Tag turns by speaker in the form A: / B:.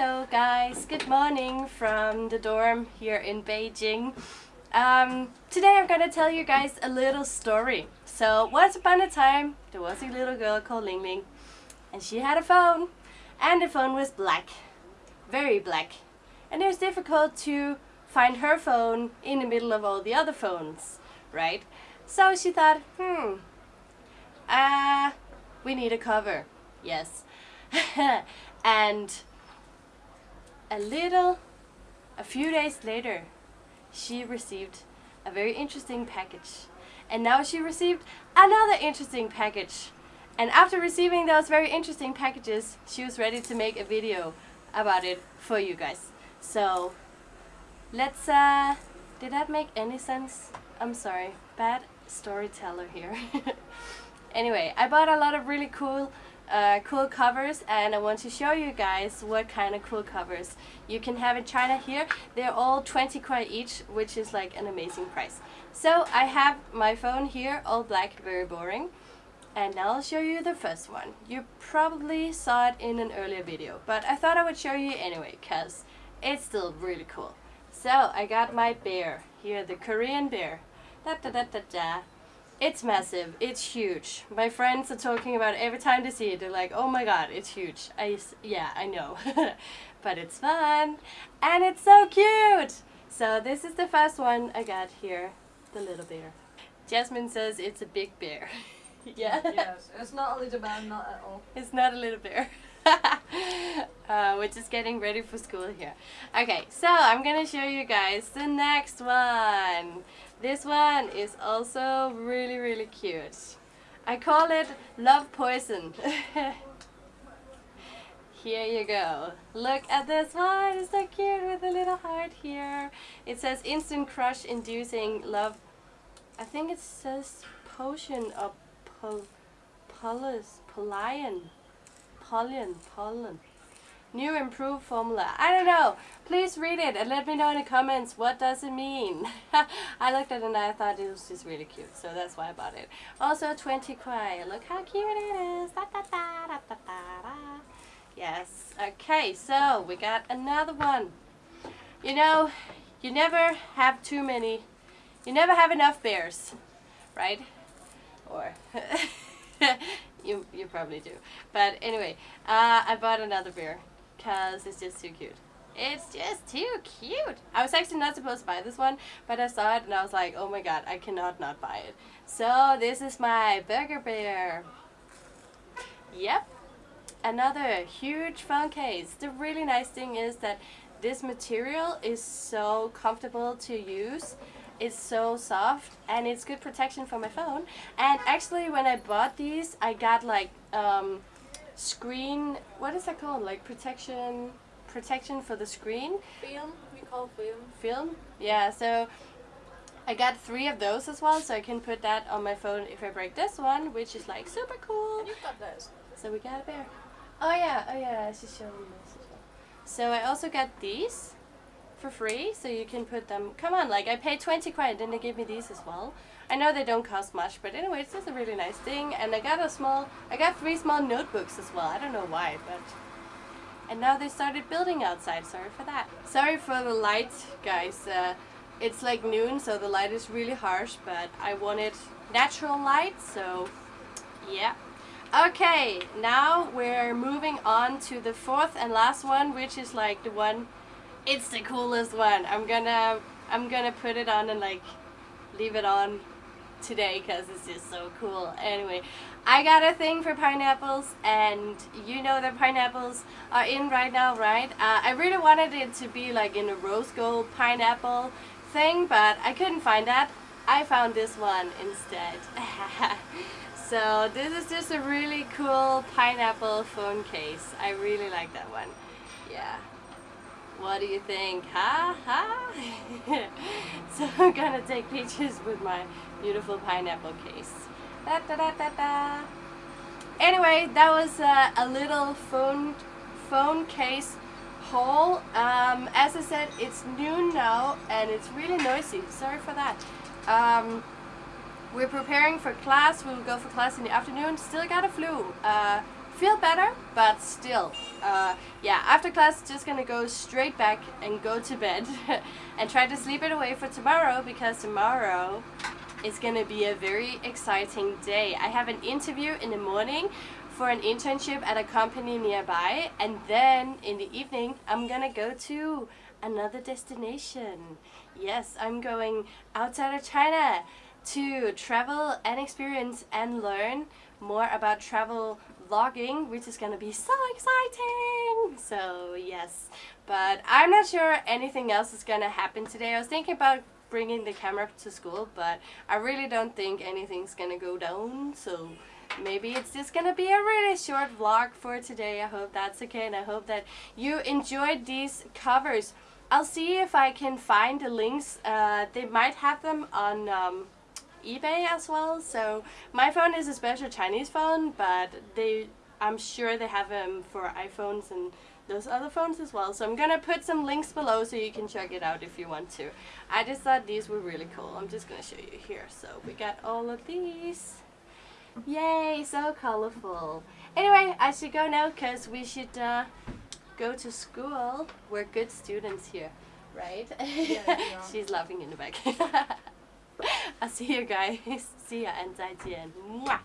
A: Hello guys, good morning from the dorm here in Beijing. Um, today I'm gonna tell you guys a little story. So once upon a time there was a little girl called Ling Ling and she had a phone and the phone was black, very black. And it was difficult to find her phone in the middle of all the other phones, right? So she thought, hmm, uh, we need a cover, yes. and a little, a few days later, she received a very interesting package. And now she received another interesting package. And after receiving those very interesting packages, she was ready to make a video about it for you guys. So, let's, uh, did that make any sense? I'm sorry, bad storyteller here. anyway, I bought a lot of really cool uh, cool covers and I want to show you guys what kind of cool covers you can have in China here. They're all 20 kuai each, which is like an amazing price. So I have my phone here, all black, very boring. And now I'll show you the first one. You probably saw it in an earlier video, but I thought I would show you anyway, because it's still really cool. So I got my bear, here the Korean bear. Da da da da da. It's massive. It's huge. My friends are talking about it every time they see it. They're like, oh my god, it's huge. I, yeah, I know. but it's fun. And it's so cute. So this is the first one I got here. The little bear. Jasmine says it's a big bear.
B: yeah. Yes, it's not a little bear, not at all.
A: It's not a little bear. uh, we're just getting ready for school here. Okay, so I'm gonna show you guys the next one. This one is also really, really cute. I call it Love Poison. here you go. Look at this one. It's so cute with a little heart here. It says instant crush inducing love. I think it says potion of pol polus, pollen. Pollen, pollen. New improved formula. I don't know. Please read it and let me know in the comments what does it mean. I looked at it and I thought it was just really cute, so that's why I bought it. Also 20 kuai. Look how cute it is. Da, da, da, yes. Okay, so we got another one. You know, you never have too many, you never have enough bears, right? Or you you probably do. But anyway, uh, I bought another beer because it's just too cute. It's just too cute. I was actually not supposed to buy this one, but I saw it and I was like, oh my god, I cannot not buy it. So this is my Burger Bear. Yep. Another huge phone case. The really nice thing is that this material is so comfortable to use. It's so soft and it's good protection for my phone. And actually when I bought these, I got like um, screen, what is that called? Like protection, protection for the screen?
B: Film, we call film.
A: Film? Yeah, so I got three of those as well, so I can put that on my phone if I break this one, which is like super cool.
B: And you got those.
A: So we got a bear. Oh yeah, oh yeah, I should show you this as well. So I also got these for free, so you can put them, come on, like I paid 20 quid, then they gave me these as well. I know they don't cost much, but anyway, it's just a really nice thing. And I got a small, I got three small notebooks as well. I don't know why, but... And now they started building outside. Sorry for that. Sorry for the light, guys. Uh, it's like noon, so the light is really harsh, but I wanted natural light, so yeah. Okay, now we're moving on to the fourth and last one, which is like the one, it's the coolest one. I'm gonna, I'm gonna put it on and like leave it on today because it's just so cool. Anyway, I got a thing for pineapples and you know that pineapples are in right now, right? Uh, I really wanted it to be like in a rose gold pineapple thing, but I couldn't find that. I found this one instead. so this is just a really cool pineapple phone case. I really like that one. Yeah. What do you think? Ha ha! so I'm gonna take pictures with my beautiful pineapple case. Da, da, da, da, da. Anyway, that was uh, a little phone phone case haul. Um, as I said, it's noon now and it's really noisy. Sorry for that. Um, we're preparing for class. We will go for class in the afternoon. Still got a flu. Uh, feel better, but still, uh, yeah, after class, just gonna go straight back and go to bed and try to sleep it away for tomorrow because tomorrow is gonna be a very exciting day. I have an interview in the morning for an internship at a company nearby, and then in the evening, I'm gonna go to another destination. Yes, I'm going outside of China to travel and experience and learn more about travel vlogging which is gonna be so exciting. So yes. But I'm not sure anything else is gonna happen today. I was thinking about bringing the camera to school but I really don't think anything's gonna go down. So maybe it's just gonna be a really short vlog for today. I hope that's okay and I hope that you enjoyed these covers. I'll see if I can find the links. Uh, they might have them on um, eBay as well. So my phone is a special Chinese phone, but they I'm sure they have them for iPhones and those other phones as well. So I'm gonna put some links below so you can check it out if you want to. I just thought these were really cool. I'm just gonna show you here. So we got all of these. Yay, so colorful. Anyway, I should go now because we should uh, go to school. We're good students here, right?
B: Yeah,
A: She's laughing in the back. I'll see you guys. See ya and 再见. Mwah.